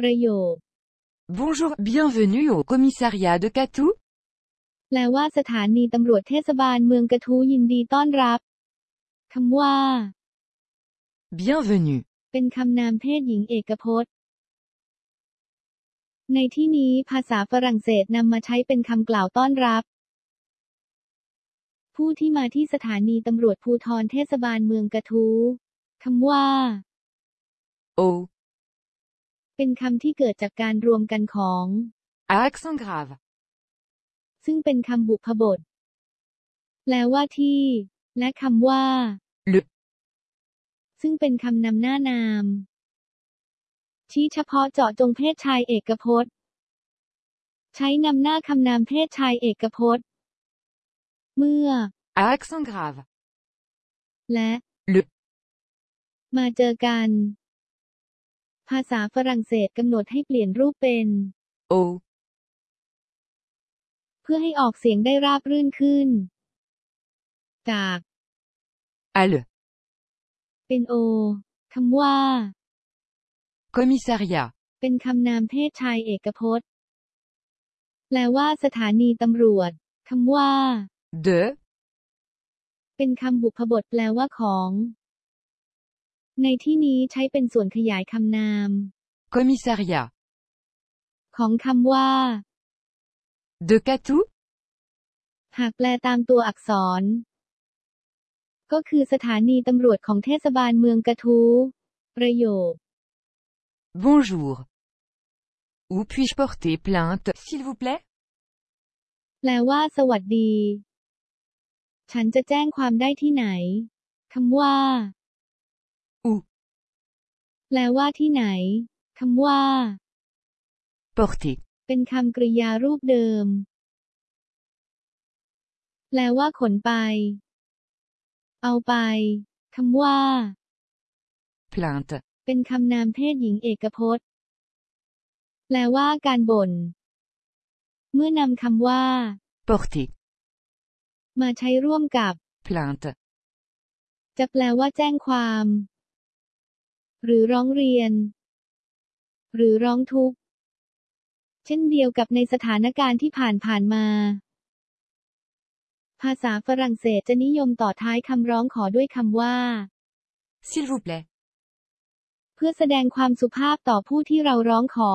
ประโยค Bonjour, bienvenue au commissariat de Catou. แปลว่าสถานีตำรวจเทศบาลเมืองกระทู้ยินดีต้อนรับคำว่า Bienvenue. เป็นคำนามเพศหญิงเอกพจน์ ในที่นี้ภาษาฝรั่งเศสนำมาใช้เป็นคำกล่าวต้อนรับ ผู้ที่มาที่สถานีตำรวจภูธรเทศบาลเมืองกระทู้คำว่า Au. เป็นคำที่เกิดจากการรวมกันของ À accent grave. ซึ่งเป็นคำบุพบท แปลว่าที่ และคำว่า Le. ซึ่งเป็นคำนำหน้านาม ชี้เฉพาะเจาะจงเพศชายเอกพจน์ ใช้นำหน้าคำนามเพศชายเอกพจน์ เมื่อ À accent grave. และ Le. มาเจอกัน ภาษาฝรั่งเศสกำหนดให้เปลี่ยนรูปเป็น Au. เพื่อให้ออกเสียงได้ราบรื่นขึ้น จาก À le. เป็นโอคำว่า Commissariat. เป็นคำนามเพศชายเอกพจน์ แปลว่าสถานีตำรวจคำว่า De. เป็นคำบุพบทแปลว่าของ ในที่นี้ใช้เป็นส่วนขยายคำนาม Commissariat. ของคำว่า De Catou. หากแปลตามตัวอักษร ก็คือสถานีตำรวจของเทศบาลเมืองกระทู้ประโยค Bonjour. Où puis-je porter plainte, s'il vous plaît? แปลว่า สวัสดี ฉันจะแจ้งความได้ที่ไหนคำว่า Où แปลว่าที่ไหนคำว่า Porter. เป็นคำกริยารูปเดิม แปลว่าขนไป เอาไปคำว่า Plainte. เป็นคำนามเพศหญิงเอกพจน์ แปลว่าการบ่น เมื่อนำคำว่า Porter. มาใช้ร่วมกับ Plainte. จะแปลว่าแจ้งความ หรือร้องเรียน หรือร้องทุกข์ เช่นเดียวกับในสถานการณ์ที่ผ่านผ่านมา ภาษาฝรั่งเศสจะนิยมต่อท้ายคำร้องขอด้วยคำว่า S'il vous plaît. เพื่อแสดงความสุภาพต่อผู้ที่เราร้องขอ